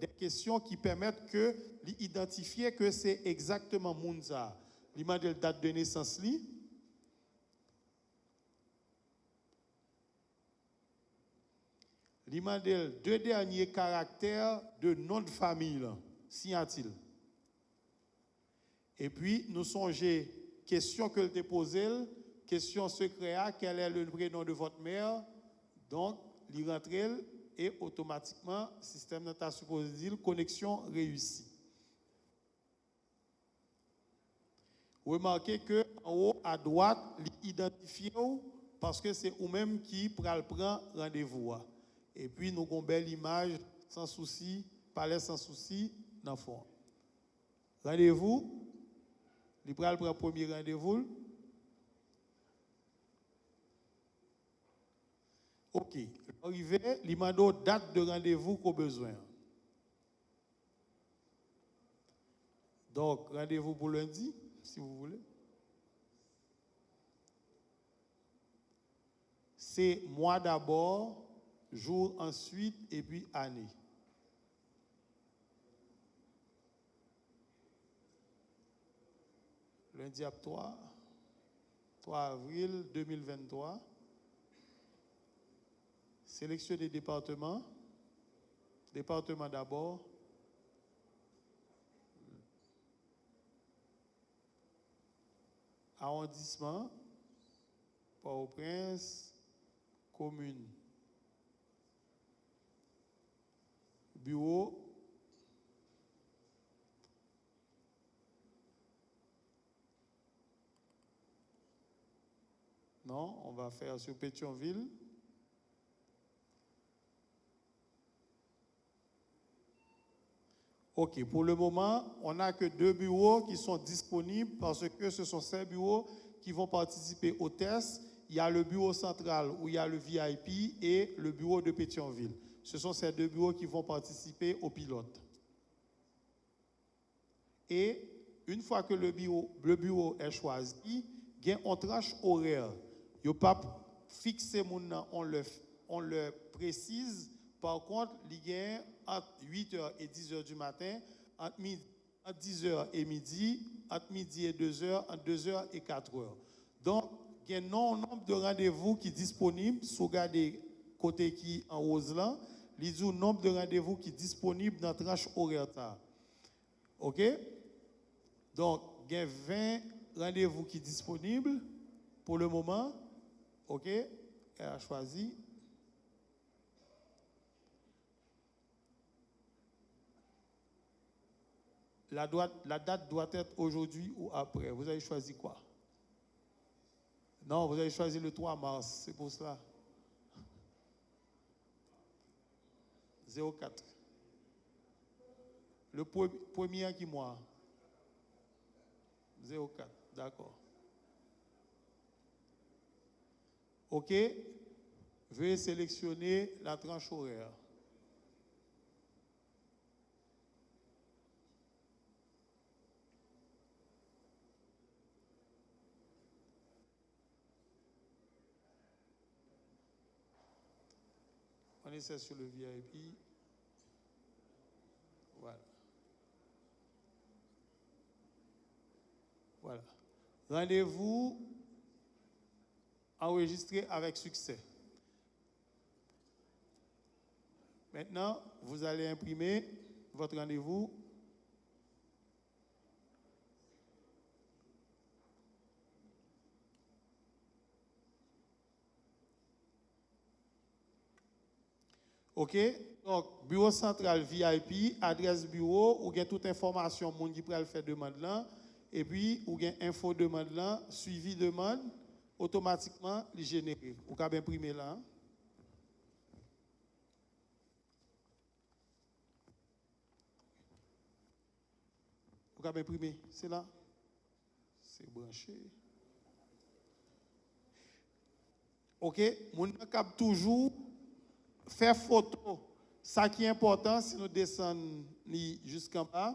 des questions qui permettent que d'identifier que c'est exactement Mounza. Lui date de naissance li, Il deux derniers caractères de nom de famille, s'y a-t-il? Et puis, nous songez, question que te posée, question secrète, quel est le prénom de votre mère? Donc, il rentre et automatiquement, le système n'a supposé dire connexion réussie. Remarquez que en haut à droite, l'identifier parce que c'est vous-même qui prend rendez-vous. Et puis, nous avons une belle image, sans souci, palais sans souci, dans le fond. Rendez-vous. Il prend le premier rendez-vous. Ok. Arrivé, il m'a date de rendez-vous qu'on besoin. Donc, rendez-vous pour lundi, si vous voulez. C'est moi d'abord, jour ensuite et puis année. Lundi à 3, 3 avril 2023. Sélection des départements. Département d'abord. Arrondissement. Port-au-Prince. Commune. bureau Non, on va faire sur Pétionville. Ok, pour le moment, on n'a que deux bureaux qui sont disponibles parce que ce sont ces bureaux qui vont participer au test. Il y a le bureau central où il y a le VIP et le bureau de Pétionville. Ce sont ces deux bureaux qui vont participer au pilote. Et une fois que le bureau, est choisi, il y a tranche horaire. Il n'y a pas fixé, on le, on le précise. Par contre, a entre 8h et 10h du matin, entre, 10h et midi, entre midi et 2h, entre 2h et 4h. Donc, il y a un nombre de rendez-vous qui sont disponibles. Si vous regardez côté qui en rose là, il y a un nombre de rendez-vous qui sont disponibles dans la tranche horaire. OK? Donc, il y a 20 rendez-vous qui sont disponibles pour le moment. OK? Elle a choisi. La, date doit être aujourd'hui ou après. Vous avez choisi quoi? Non, vous avez choisi le 3 mars, c'est pour cela. 04. Le premier qui moi? 04, d'accord. OK? Veuillez sélectionner la tranche horaire. On essaie sur le VIP. Voilà. Voilà. Rendez-vous enregistré avec succès. Maintenant, vous allez imprimer votre rendez-vous. OK? Donc, bureau central VIP, adresse bureau, ou bien toute information, monde qui le faire demande là. Et puis, ou bien info demande là, suivi demande, automatiquement, il généré. Vous pouvez imprimer là. Vous pouvez imprimer, c'est là? C'est branché. OK? Mon cap toujours faire photo. Ça qui est important, si nous descendons jusqu'en bas,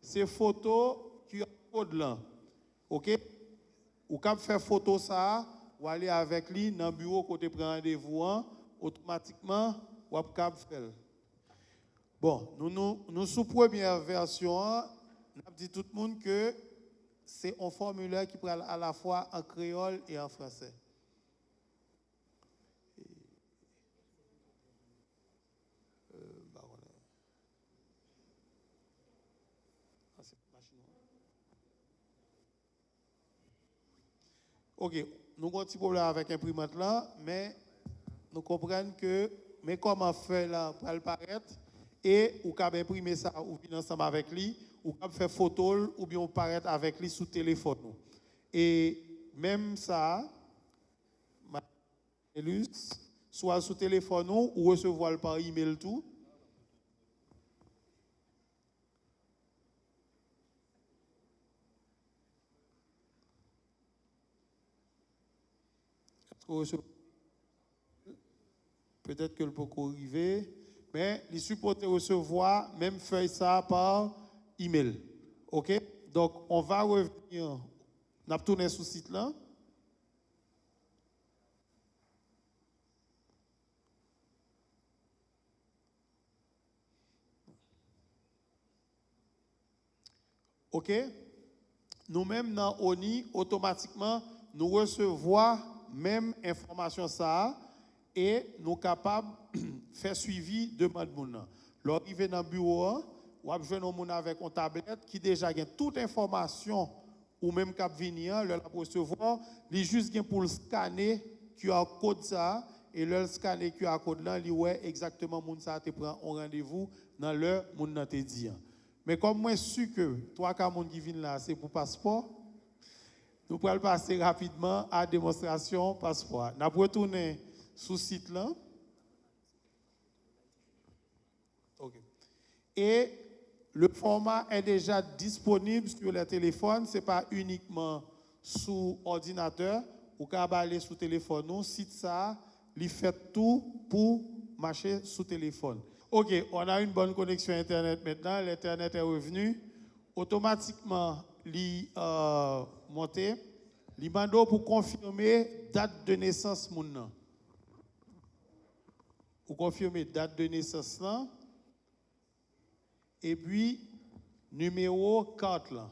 c'est photo qui code là. OK? Ou quand faire photo ça, ou aller avec lui dans le bureau côté prend rendez-vous, hein, automatiquement, ou faire. Bon, nous, nous, nous sous première version, on a dit tout le monde que c'est un formulaire qui prend à la fois en créole et en français. OK, nous avons un petit problème avec l'imprimante là, mais nous comprenons que, mais comment faire là pour le paraître, et ou pouvez imprimer ça ou bien ensemble avec lui, ou pouvez faire photo ou bien paraître avec lui sous téléphone. Et même ça, soit sous téléphone ou recevoir par email tout, Peut-être que le peut arriver, mais il supporte recevoir même feuille ça par email. OK? Donc, on va revenir. On a tourné sur ce site là. OK? Nous-mêmes, dans ONI, automatiquement, nous recevons même information ça et nous sommes capables de faire suivi de monde. Lorsqu'il dans le bureau, ou avez un avec une tablette qui déjà a toute information ou même cap venir, le recevoir, il juste pour le scanner QR code ça et le scanner QR code là, il ouais exactement moun ça te prend un rendez-vous dans l'heure moun te dit. Mais comme moi suis que trois cas moun qui viennent là, c'est pour passeport nous pourrons passer rapidement à la démonstration passeport. Nous allons retourner sur le site là. Et Le format est déjà disponible sur les téléphones, ce n'est pas uniquement sous ordinateur. Ou pouvez aller sur téléphone, nous, site ça, il fait tout pour marcher sous téléphone. OK, on a une bonne connexion Internet maintenant, l'Internet est revenu. Automatiquement, il euh, monté. Il pour confirmer date de naissance. Pour confirmer date de naissance là. Et puis, numéro 4 là.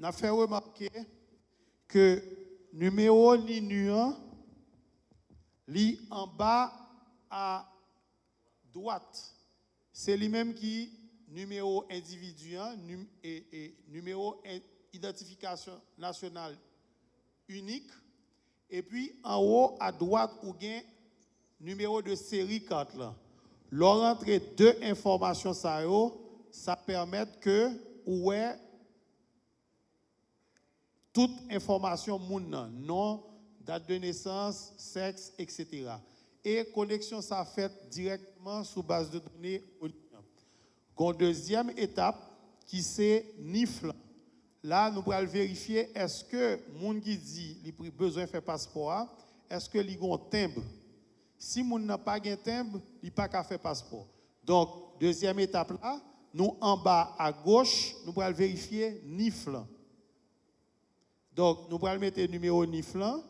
n'a fait remarquer que numéro ni nuant, lit en bas à droite. C'est lui-même qui numéro individuel et, numéro identification nationale unique. Et puis en haut à droite, ou bien numéro de série 4 là. Leur deux informations ça, ça permet que ouais toute information moun nom, date de naissance, sexe, etc. Et connexion ça fait directement sous base de données. Deuxième étape qui c'est NIFL. Là, nous allons vérifier est-ce que moun qui dit a besoin de faire passeport, est-ce que a un timbre? Si moun n'a pas un timbre, il pas qu'à faire passeport. Donc, deuxième étape là, nous en bas à gauche, nous allons vérifier NIFL. Donc, nous allons mettre le numéro NIFLAN.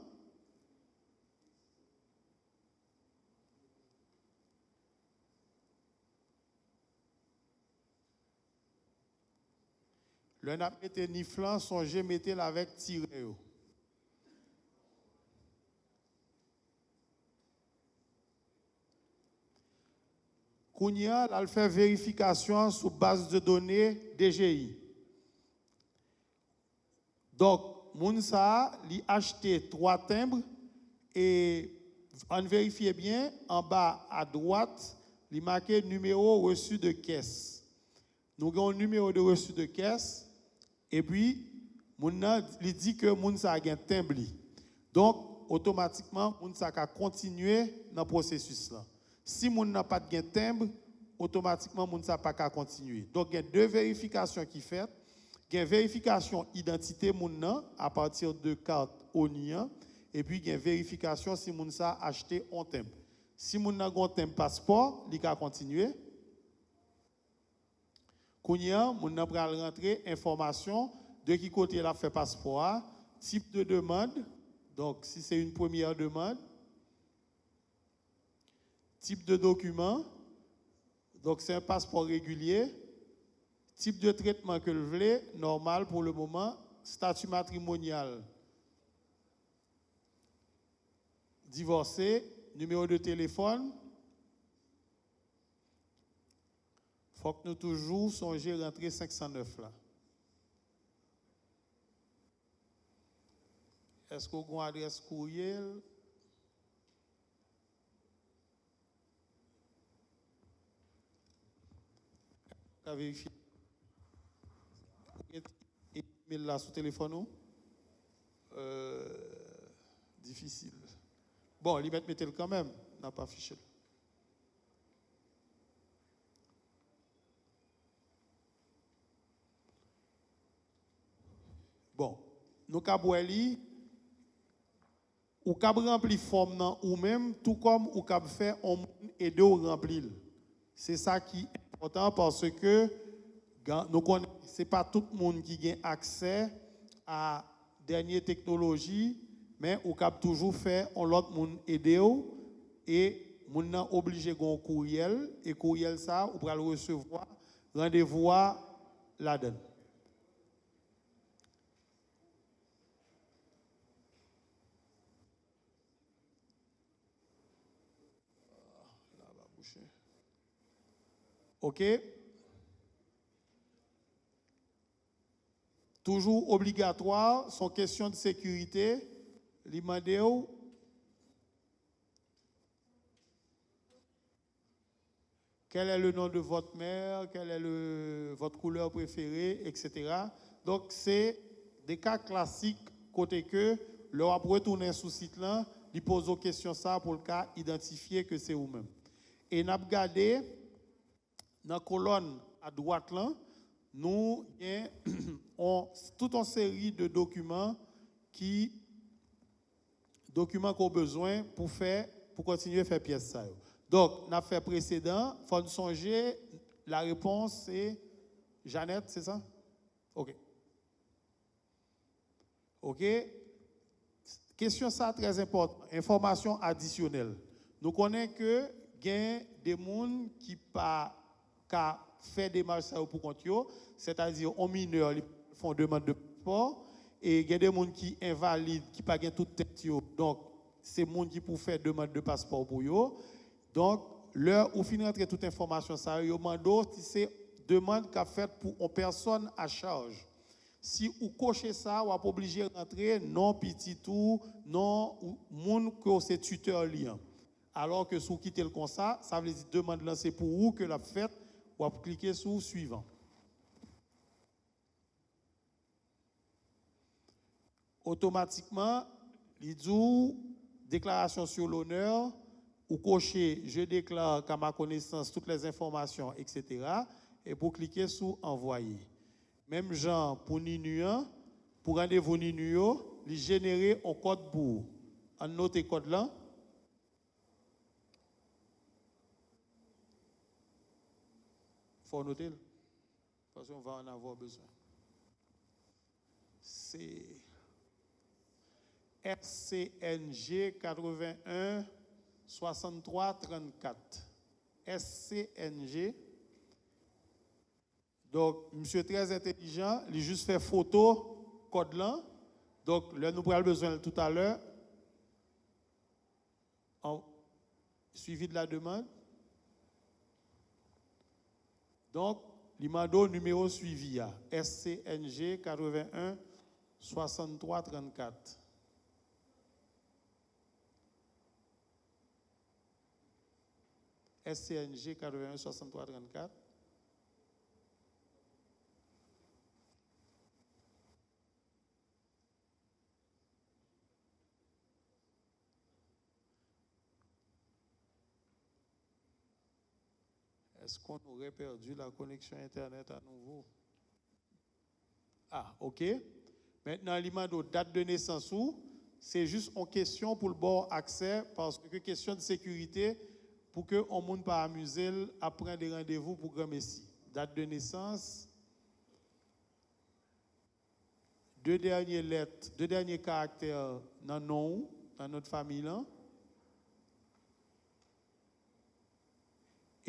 Le n'a mettre NIFLAN, songez mettre avec tiré. Kounia, elle fait vérification sur base de données DGI. Donc, Mounsa a acheté trois timbres et on vérifie bien, en bas à droite, il marqué numéro reçu de caisse. Nous avons un numéro de reçu de caisse et puis il dit que Mounsa a un timbre. Donc, automatiquement, Mounsa a continué dans le processus. Là. Si Moun n'a pas de timbre, automatiquement, Mounsa n'a pas continuer. Donc, il y a deux vérifications qui sont faites une vérification identité moun à partir de carte ONIA et puis une vérification si moun a acheté un temp. Si moun a un passeport, il va continuer. Kounia, moun a rentrer information de qui côté il a fait passeport, type de demande. Donc si c'est une première demande, type de document. Donc c'est un passeport régulier Type de traitement que vous voulez, normal pour le moment, statut matrimonial. Divorcé, numéro de téléphone. Faut que nous toujours songions rentrer 509 là. Est-ce qu'on a une adresse courriel? Email là sur téléphone euh, difficile. Bon, il met le quand même, n'a pas affiché. Bon, nous avons ou cap rempli forme ou même tout comme ou cap fait on et de remplir. C'est ça qui est important parce que nous n'est pas tout le monde qui a accès à dernière technologie, mais on peut toujours faire on l'autre monde aider et on est obligé un courriel et courriel ça on peut le recevoir rendez-vous là-dedans. OK? Toujours obligatoire, sont questions de sécurité. L'imandéo, quel est le nom de votre mère, quelle est votre couleur préférée, etc. Donc, c'est des cas classiques côté que, leur retourner sous site là, il pose aux questions ça pour le cas identifier que c'est vous-même. Et n'a regardé dans la colonne à droite là, nous avons toute une série de documents qui documents qu'on besoin pour faire pour continuer à faire pièce ça. Donc, on a fait précédent, faut nous songer, la réponse c'est Jeannette, c'est ça? OK. OK? Question ça très importante. Information additionnelle. Nous connaissons que il y a des gens qui pas fait des marches pour compte c'est-à-dire en mineur, ils font demande de passeport et il y a des gens qui invalides, qui pas tout tête Donc c'est gens qui pour faire demande de passeport pour eux. Donc l'heure où finit rentrer toute information ça, yo mando si c'est demande qu'a fait pour une personne à charge. Si vous cochez ça, vous êtes obligé de rentrer non petit tout, non moun que c'est tuteur lien. Alors que si vous quittez le comme ça, ça veut dire demande lancée pour vous que la fête, vous cliquer sur suivant. Automatiquement, il déclaration sur l'honneur, ou cocher je déclare qu'à ma connaissance toutes les informations, etc. Et pour cliquer sur envoyer. Même genre pour Ninu, pour rendez-vous Ninu, il générer un code pour. En noter code là. Faut noter parce qu'on va en avoir besoin. C'est SCNG 81 63 34. SCNG donc, monsieur très intelligent, il juste fait photo, code là. Donc, là, nous avons besoin tout à l'heure. Suivi de la demande. Donc, l'imando numéro suivi, SCNG 81 63 34. SCNG 81 63 34. Est-ce qu'on aurait perdu la connexion Internet à nouveau? Ah, OK. Maintenant, l'imando date de naissance ou, c'est juste en question pour le bon accès, parce que question de sécurité, pour que on monde pas amuser après des rendez-vous pour grand. Date de naissance, deux dernières lettres, deux derniers caractères dans nom, dans notre famille.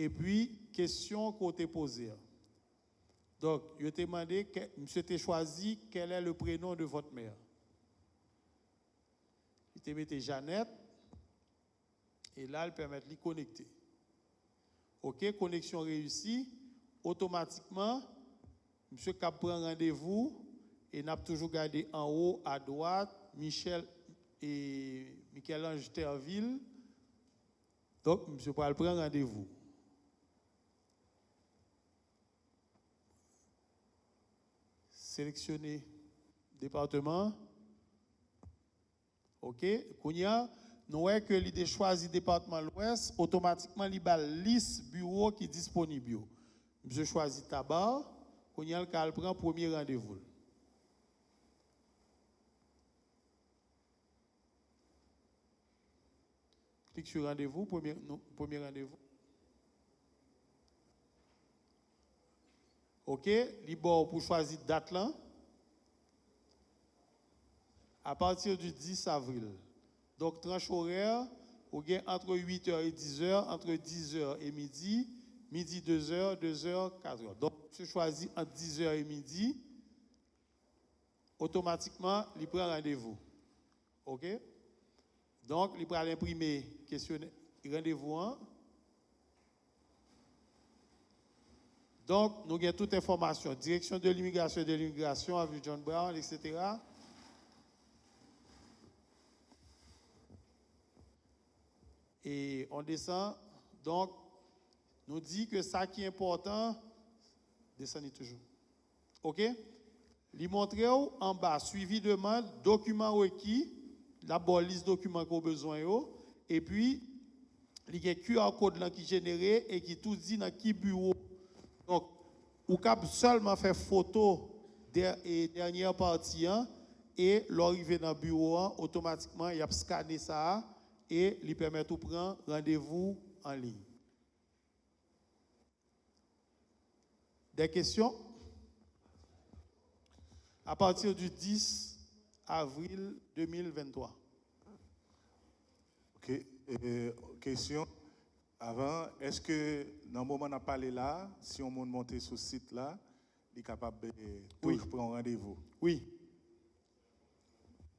Et puis, question qu'on t'a posée. Donc, je t'ai demandé, monsieur t'a choisi quel est le prénom de votre mère? Il t'a mis Jeannette, et là, elle permet de les connecter. OK, connexion réussie. Automatiquement, monsieur Cap prend rendez-vous et n'a toujours gardé en haut à droite Michel et Michel-Ange Terville. Donc, monsieur prend rendez-vous. Sélectionner département. OK. Kounia, nous voyons que l'idée choisi département l'Ouest, automatiquement, il y a liste bureau qui est disponible. Je choisis tabac, Kounia, le prend premier rendez-vous. Clique sur rendez-vous, premier, premier rendez-vous. OK, libre pour choisir date là. À partir du 10 avril. Donc tranche horaire, vous avez entre 8h et 10h, entre 10h et midi, midi 2h, 2h, 4h. Donc je choisis entre 10h et midi, automatiquement, il prend rendez-vous. OK? Donc, il prend l'imprimer questionnaire, rendez-vous Donc, nous avons toute information. Direction de l'immigration de l'immigration, avec John Brown, etc. Et on descend. Donc, nous dit que ça qui est important, descendez toujours. OK? Montre en bas, suivi demande, document requis, la bonne liste documents qu'on a besoin, et puis, il y a un QR code qui est généré et qui tout dit dans qui bureau. Ou cap seulement faire photo et dernière partie hein, et l'arrivée dans le bureau, automatiquement, il a scanné ça et lui permet de prendre rendez-vous en ligne. Des questions? À partir du 10 avril 2023. Ok. Et, question. Avant, est-ce que dans le moment où on a parlé là, si on monte sur ce site là, il est capable de Oui. prendre rendez-vous Oui.